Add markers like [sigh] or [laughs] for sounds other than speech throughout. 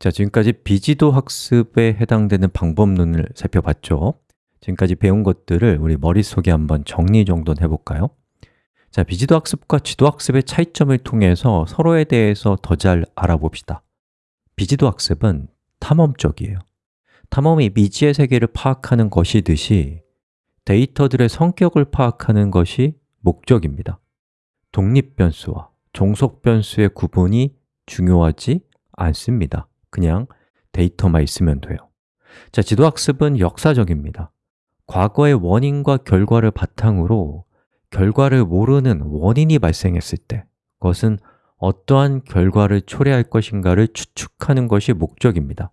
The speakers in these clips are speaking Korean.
자, 지금까지 비지도 학습에 해당되는 방법론을 살펴봤죠. 지금까지 배운 것들을 우리 머릿속에 한번 정리 정돈 해볼까요? 자, 비지도 학습과 지도 학습의 차이점을 통해서 서로에 대해서 더 잘 알아봅시다. 비지도 학습은 탐험적이에요. 탐험이 미지의 세계를 파악하는 것이듯이 데이터들의 성격을 파악하는 것이 목적입니다. 독립 변수와 종속 변수의 구분이 중요하지 않습니다 그냥 데이터만 있으면 돼요. 자, 지도학습은 역사적입니다. 과거의 원인과 결과를 바탕으로 결과를 모르는 원인이 발생했을 때 그것은 어떠한 결과를 초래할 것인가를 추측하는 것이 목적입니다.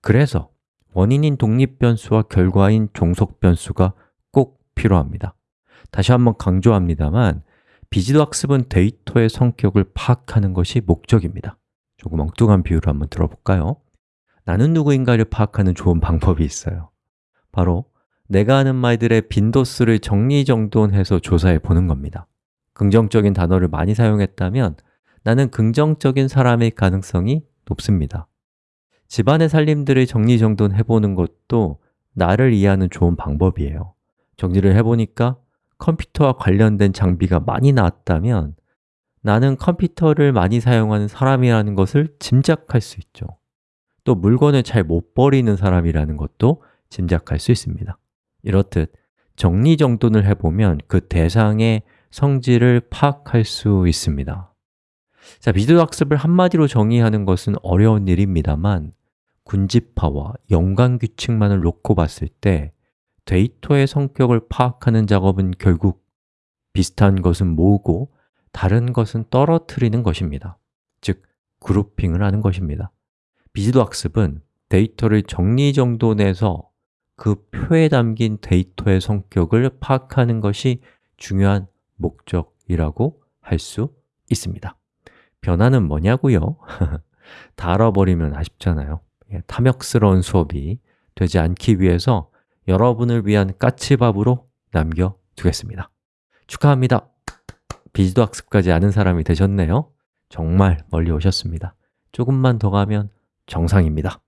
그래서 원인인 독립변수와 결과인 종속변수가 꼭 필요합니다. 다시 한번 강조합니다만 비지도 학습은 데이터의 성격을 파악하는 것이 목적입니다 조금 엉뚱한 비유를 한번 들어볼까요? 나는 누구인가를 파악하는 좋은 방법이 있어요. 바로 내가 하는 말들의 빈도수를 정리정돈해서 조사해 보는 겁니다. 긍정적인 단어를 많이 사용했다면 나는 긍정적인 사람의 가능성이 높습니다. 집안의 살림들을 정리정돈해 보는 것도 나를 이해하는 좋은 방법이에요. 정리를 해보니까 컴퓨터와 관련된 장비가 많이 나왔다면 나는 컴퓨터를 많이 사용하는 사람이라는 것을 짐작할 수 있죠. 또 물건을 잘 못 버리는 사람이라는 것도 짐작할 수 있습니다. 이렇듯 정리정돈을 해보면 그 대상의 성질을 파악할 수 있습니다. 자, 비디오 학습을 한마디로 정의하는 것은 어려운 일입니다만 군집화와 연관규칙만을 놓고 봤을 때 데이터의 성격을 파악하는 작업은 결국 비슷한 것은 모으고 다른 것은 떨어뜨리는 것입니다. 즉, 그룹핑을 하는 것입니다. 비지도 학습은 데이터를 정리정돈해서 그 표에 담긴 데이터의 성격을 파악하는 것이 중요한 목적이라고 할 수 있습니다. 변화는 뭐냐고요? [laughs] 다 알아버리면 아쉽잖아요. 예, 탐욕스러운 수업이 되지 않기 위해서 여러분을 위한 까치밥으로 남겨두겠습니다. 축하합니다! 비지도 학습까지 아는 사람이 되셨네요. 정말 멀리 오셨습니다. 조금만 더 가면 정상입니다